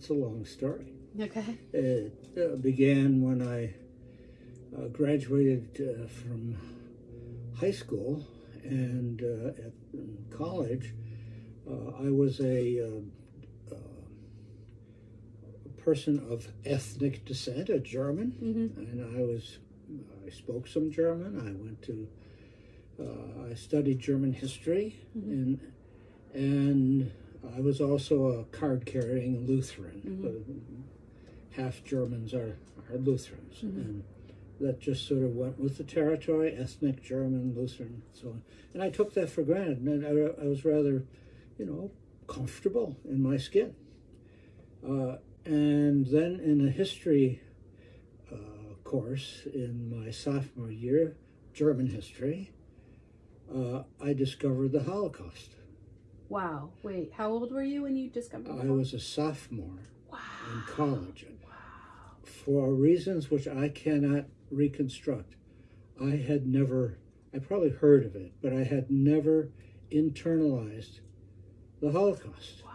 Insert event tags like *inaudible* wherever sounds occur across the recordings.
it's a long story. Okay. It uh, began when I uh, graduated uh, from high school and uh, at in college. Uh, I was a, uh, person of ethnic descent, a German, Mm-hmm. and I was I spoke some German. I went to uh, I studied German history Mhm. and and I was also a card carrying Lutheran. Mhm. Uh, half Germans are, are Lutherans. Mhm. And that just sort of went with the territory, ethnic German, Lutheran, so on. And I took that for granted. And I, I was rather, you know, comfortable in my skin. Uh, and then in a history uh, course in my sophomore year, German history, uh, I discovered the Holocaust. Wow. Wait, how old were you when you discovered I was a sophomore Wow. in college. Wow. For reasons which I cannot reconstruct, I had never, I probably heard of it, but I had never internalized the Holocaust. Wow.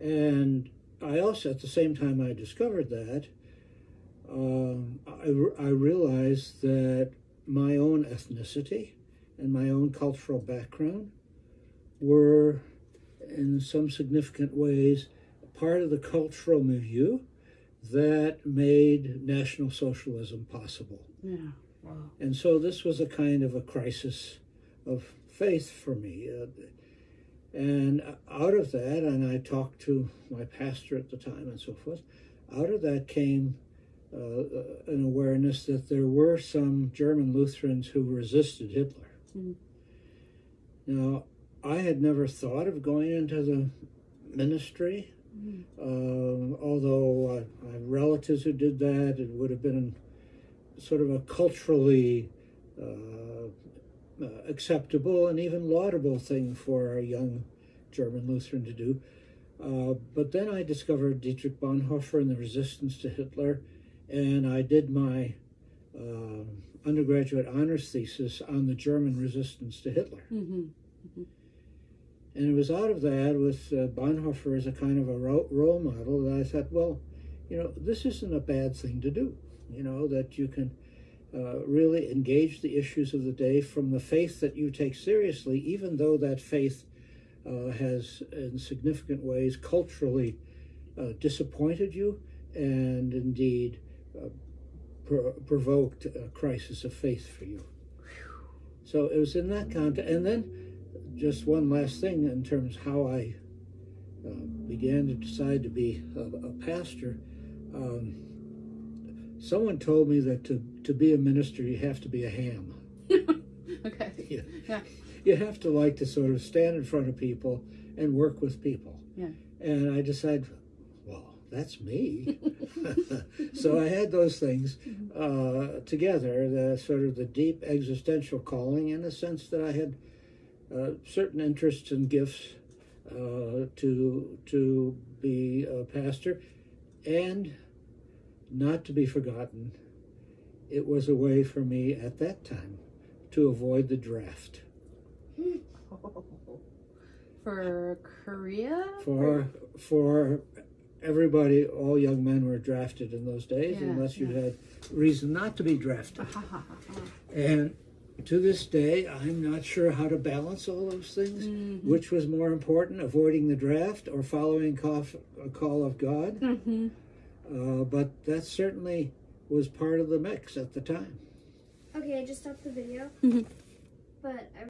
And I also, at the same time I discovered that, um, I, I realized that my own ethnicity and my own cultural background were, in some significant ways, part of the cultural milieu that made National Socialism possible. Yeah. Wow. And so this was a kind of a crisis of faith for me. Uh, and out of that, and I talked to my pastor at the time and so forth, out of that came uh, an awareness that there were some German Lutherans who resisted Hitler. Mhm. Now, I had never thought of going into the ministry, Mhm. um, although I, I have relatives who did that. It would have been sort of a culturally uh, uh, acceptable and even laudable thing for a young German Lutheran to do. Uh, but then I discovered Dietrich Bonhoeffer and the resistance to Hitler, and I did my uh, undergraduate honors thesis on the German resistance to Hitler. Mhm. And it was out of that, with uh, Bonhoeffer as a kind of a ro- role model, that I thought, well, you know, this isn't a bad thing to do. You know, that you can uh, really engage the issues of the day from the faith that you take seriously, even though that faith uh, has, in significant ways, culturally uh, disappointed you and indeed uh, pro- provoked a crisis of faith for you. So it was in that context. And then just one last thing in terms of how I uh, began to decide to be a, a pastor. Um, someone told me that to, to be a minister, you have to be a ham. *laughs* okay. Yeah. Yeah. You have to like to sort of stand in front of people and work with people. Yeah. And I decided, well, that's me. *laughs* so I had those things uh, together, the sort of the deep existential calling, in the sense that I had uh, certain interests and gifts uh, to to be a pastor, and not to be forgotten, it was a way for me at that time to avoid the draft. *laughs* For Korea? For for everybody, all young men were drafted in those days, Yeah, unless you yeah. had reason not to be drafted. *laughs* And to this day, I'm not sure how to balance all those things. Mhm. Which was more important, avoiding the draft or following call, a call of God? Mhm. Uh, but that certainly was part of the mix at the time. Okay, I just stopped the video. Mhm. But I